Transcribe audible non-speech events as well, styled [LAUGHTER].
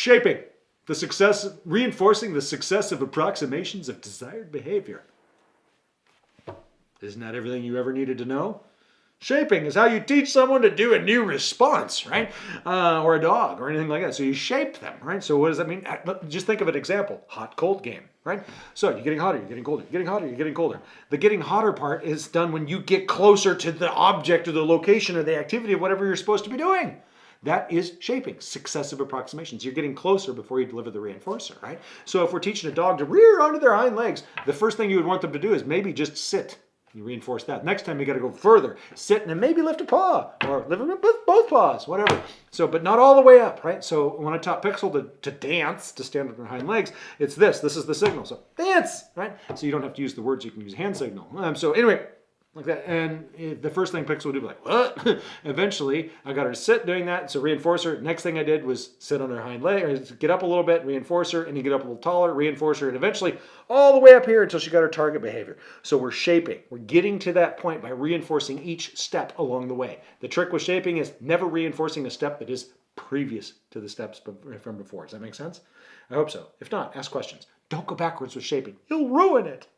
Shaping, the success, reinforcing the successive approximations of desired behavior. Isn't that everything you ever needed to know? Shaping is how you teach someone to do a new response, right? Uh, or a dog or anything like that. So you shape them, right? So what does that mean? Uh, just think of an example, hot cold game, right? So you're getting hotter, you're getting colder, you're getting hotter, you're getting colder. The getting hotter part is done when you get closer to the object or the location or the activity of whatever you're supposed to be doing. That is shaping, successive approximations. You're getting closer before you deliver the reinforcer, right? So if we're teaching a dog to rear onto their hind legs, the first thing you would want them to do is maybe just sit you reinforce that. Next time you got to go further. Sit and then maybe lift a paw or lift with both paws, whatever. So, but not all the way up, right? So when I taught Pixel to, to dance, to stand on her hind legs, it's this. This is the signal. So dance, right? So you don't have to use the words. You can use hand signal. Um, so anyway, like that. And the first thing Pixel would do, like, what? [LAUGHS] Eventually, I got her to sit doing that. So reinforce her. Next thing I did was sit on her hind leg, or get up a little bit, reinforce her, and you get up a little taller, reinforce her, and eventually all the way up here until she got her target behavior. So we're shaping. We're getting to that point by reinforcing each step along the way. The trick with shaping is never reinforcing a step that is previous to the steps from before. Does that make sense? I hope so. If not, ask questions. Don't go backwards with shaping. You'll ruin it.